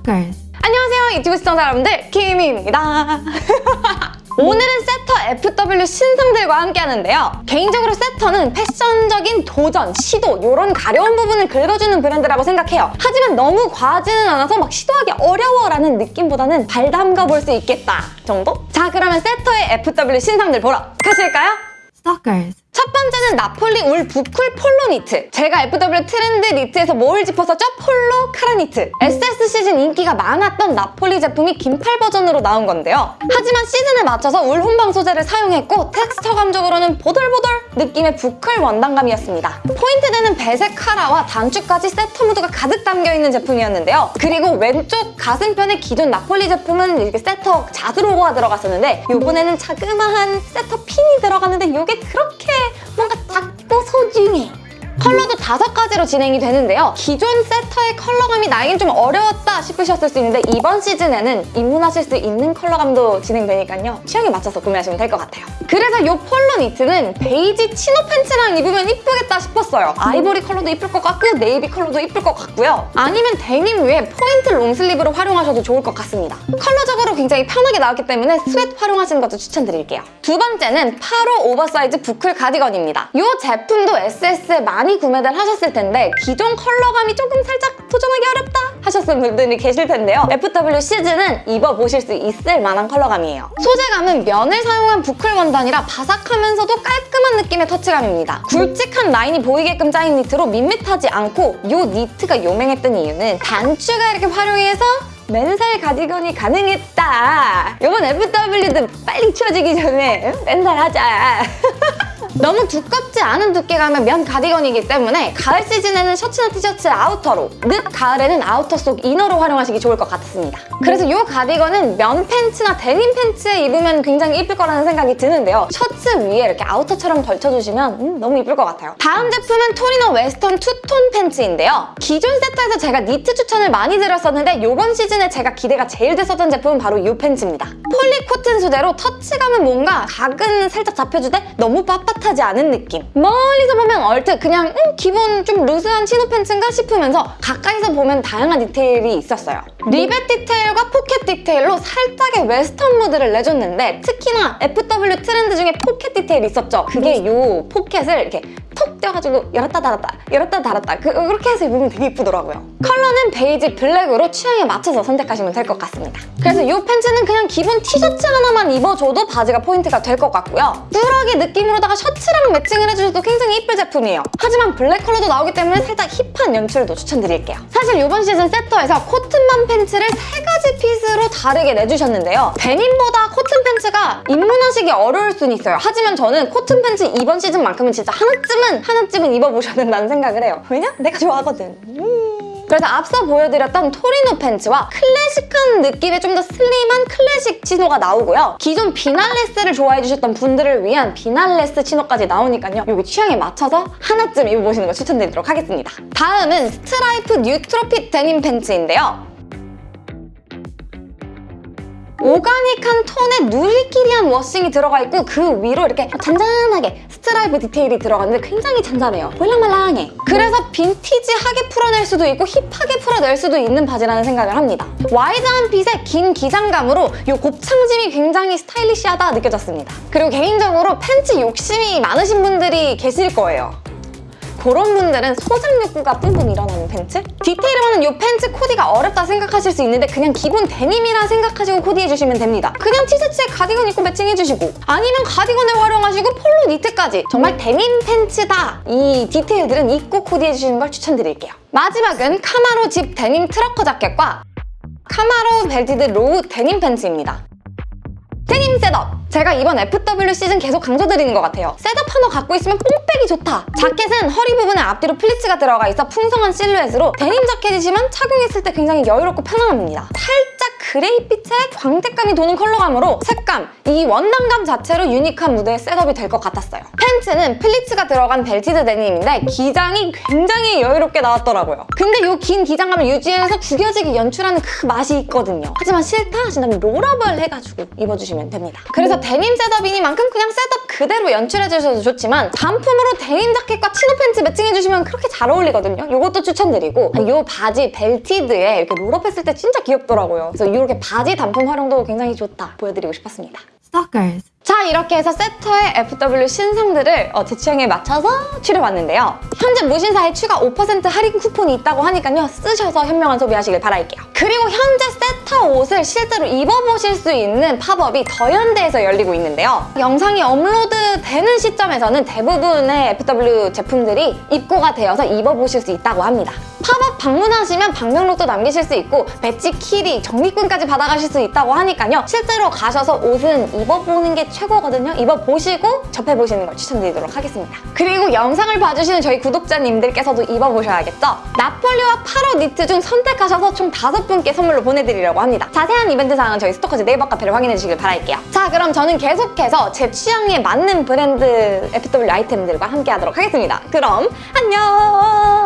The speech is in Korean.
Stalkers. 안녕하세요 유튜브 시청자 여러분들 키미입니다 오늘은 세터 FW 신상들과 함께 하는데요 개인적으로 세터는 패션적인 도전, 시도 이런 가려운 부분을 긁어주는 브랜드라고 생각해요 하지만 너무 과하지는 않아서 막 시도하기 어려워라는 느낌보다는 발 담가 볼 수 있겠다 정도? 자 그러면 세터의 FW 신상들 보러 가실까요? Stalkers. 첫 번째는 나폴리 울 부클 폴로 니트. 제가 FW 트렌드 니트에서 뭘 짚었었죠? 폴로 카라 니트. SS 시즌 인기가 많았던 나폴리 제품이 긴팔 버전으로 나온 건데요. 하지만 시즌에 맞춰서 울 혼방 소재를 사용했고 텍스처 감적으로는 보들보들 느낌의 부클 원단감이었습니다. 포인트 되는 배색 카라와 단추까지 세터 무드가 가득 담겨있는 제품이었는데요. 그리고 왼쪽 가슴편의 기존 나폴리 제품은 이렇게 세터 자수 로고가 들어갔었는데 이번에는 자그마한 세터 핀이 들어갔는데 이게 그렇게 뭔가 작고 소중해. 컬러도 다섯 가지로 진행이 되는데요. 기존 세터의 컬러감이 나에겐 좀 어려웠다 싶으셨을 수 있는데 이번 시즌에는 입문하실 수 있는 컬러감도 진행되니까요. 취향에 맞춰서 구매하시면 될 것 같아요. 그래서 이 폴로 니트는 베이지 치노 팬츠랑 입으면 이쁘겠다 싶었어요. 아이보리 컬러도 이쁠 것 같고 네이비 컬러도 이쁠 것 같고요. 아니면 데님 위에 포인트 long sleeve로 활용하셔도 좋을 것 같습니다. 컬러적으로 굉장히 편하게 나왔기 때문에 스웨트 활용하시는 것도 추천드릴게요. 두 번째는 8호 오버사이즈 부클 가디건입니다. 이 제품도 SS에 많이 구매를 하셨을 텐데 기존 컬러감이 조금 살짝 도전하기 어렵다 하셨던 분들이 계실 텐데요. FW 시즌은 입어보실 수 있을 만한 컬러감이에요. 소재감은 면을 사용한 부클 원단이라 바삭하면서도 깔끔한 느낌의 터치감입니다. 굵직한 라인이 보이게끔 짜인 니트로 밋밋하지 않고 이 니트가 유명했던 이유는 단추가 이렇게 활용해서 맨살 가디건이 가능했다. 이번 FW도 빨리 치워지기 전에 응? 맨살 하자. 너무 두껍지 않은 두께감의 면 가디건이기 때문에 가을 시즌에는 셔츠나 티셔츠 아우터로 늦 가을에는 아우터 속 이너로 활용하시기 좋을 것 같습니다. 그래서 이 가디건은 면 팬츠나 데님 팬츠에 입으면 굉장히 이쁠 거라는 생각이 드는데요. 셔츠 위에 이렇게 아우터처럼 걸쳐주시면 음, 너무 이쁠 것 같아요. 다음 제품은 토리노 웨스턴 투톤 팬츠인데요. 기존 세터에서 제가 니트 추천을 많이 드렸었는데 이번 시즌에 제가 기대가 제일 됐었던 제품은 바로 이 팬츠입니다. 코튼 소재로 터치감은 뭔가 각은 살짝 잡혀주되 너무 빳빳한 하지 않은 느낌. 멀리서 보면 얼핏 그냥 음, 기본 좀 루즈한 치노 팬츠인가 싶으면서 가까이서 보면 다양한 디테일이 있었어요 리벳 디테일과 포켓 디테일로 살짝의 웨스턴 무드를 내줬는데 특히나 FW 트렌드 중에 포켓 디테일이 있었죠. 그게 이 포켓을 이렇게 톡 떼어가지고 열었다 닫았다 열었다 닫았다. 그, 그렇게 해서 입으면 되게 이쁘더라고요. 컬러는 베이지 블랙으로 취향에 맞춰서 선택하시면 될 것 같습니다. 그래서 이 팬츠는 그냥 기본 티셔츠 하나만 입어줘도 바지가 포인트가 될 것 같고요. 꾸러기 느낌으로다가 셔츠 랑 매칭을 해주셔도 굉장히 이쁠 제품이에요 하지만 블랙 컬러도 나오기 때문에 살짝 힙한 연출도 추천드릴게요 사실 이번 시즌 세터에서 코튼만 팬츠를 세 가지 핏으로 다르게 내주셨는데요 데님보다 코튼 팬츠가 입문하시기 어려울 수는 있어요 하지만 저는 코튼 팬츠 이번 시즌만큼은 진짜 하나쯤은 하나쯤은 하나쯤은 입어보셔야 된다는 생각을 해요. 왜냐? 내가 좋아하거든. 음. 그래서 앞서 보여드렸던 토리노 팬츠와 클 래식한 느낌의 좀 더 슬림한 클래식 치노가 나오고요. 기존 비날레스를 좋아해주셨던 분들을 위한 비날레스 치노까지 나오니까요. 여기 취향에 맞춰서 하나쯤 입어보시는 거 추천드리도록 하겠습니다. 다음은 스트라이프 뉴트로핏 데님 팬츠인데요. 오가닉한 톤의 누리끼리한 워싱이 들어가 있고 그 위로 이렇게 잔잔하게 스트라이프 디테일이 들어갔는데 굉장히 잔잔해요. 말랑말랑해. 그래서 빈티지하게 풀어낼 수도 있고 힙하게 풀어낼 수도 있는 바지라는 생각을 합니다. 와이드한 핏의 긴 기장감으로 이 곱창짐이 굉장히 스타일리시하다 느껴졌습니다. 그리고 개인적으로 팬츠 욕심이 많으신 분들이 계실 거예요. 그런 분들은 소장 욕구가 뿜뿜 일어나는 팬츠? 디테일을 하는 이 팬츠 코디가 어렵다 생각하실 수 있는데 그냥 기본 데님이라 생각하시고 코디해주시면 됩니다. 그냥 티셔츠에 가디건 입고 매칭해주시고 아니면 가디건을 활용하시고 폴로 니트까지 정말 데님 팬츠다! 이 디테일들은 입고 코디해주시는 걸 추천드릴게요. 마지막은 카마로 zip 데님 trucker 자켓과 카마로 belted low 데님 팬츠입니다. 데님 셋업! 제가 이번 FW 시즌 계속 강조드리는 것 같아요. 셋업 하나 갖고 있으면 뽕빼기 좋다! 자켓은 허리 부분에 앞뒤로 플리츠가 들어가 있어 풍성한 실루엣으로 데님 자켓이지만 착용했을 때 굉장히 여유롭고 편안합니다. 살짝 그레이빛에 광택감이 도는 컬러감으로 색감, 이 원단감 자체로 유니크한 무드의 셋업이 될 것 같았어요. 팬츠는 플리츠가 들어간 belted 데님인데 기장이 굉장히 여유롭게 나왔더라고요. 근데 이 긴 기장감을 유지해서 구겨지게 연출하는 그 맛이 있거든요. 하지만 싫다 하신다면 롤업을 해가지고 입어주시면 됩니다. 그래서 데님 셋업이니만큼 그냥 셋업 그대로 연출해주셔도 좋지만 단품으로 데님 자켓과 치노 팬츠 매칭해주시면 그렇게 잘 어울리거든요. 이것도 추천드리고 이 바지 벨티드에 이렇게 롤업했을 때 진짜 귀엽더라고요. 그래서 이렇게 바지 단품 활용도 굉장히 좋다 보여드리고 싶었습니다. Stalkers. 자 이렇게 해서 세터의 FW 신상들을 어, 제 취향에 맞춰서 추려봤는데요. 현재 무신사에 추가 5% 할인 쿠폰이 있다고 하니까요. 쓰셔서 현명한 소비하시길 바랄게요. 그리고 현재 세터 옷을 실제로 입어보실 수 있는 팝업이 더현대에서 열리고 있는데요. 영상이 업로드되는 시점에서는 대부분의 FW 제품들이 입고가 되어서 입어보실 수 있다고 합니다. 팝업 방문하시면 방명록도 남기실 수 있고 배지, 키링, 정리권까지 받아가실 수 있다고 하니까요. 실제로 가셔서 옷은 입어보는 게 최고거든요. 입어보시고 접해보시는 걸 추천드리도록 하겠습니다. 그리고 영상을 봐주시는 저희 구독자님들께서도 입어보셔야겠죠? 나폴리와 파로 니트 중 선택하셔서 총 다섯 분께 선물로 보내드리려고 합니다. 자세한 이벤트 사항은 저희 스토커즈 네이버 카페를 확인해 주시길 바랄게요. 자 그럼 저는 계속해서 제 취향에 맞는 브랜드 FW 아이템들과 함께 하도록 하겠습니다. 그럼 안녕!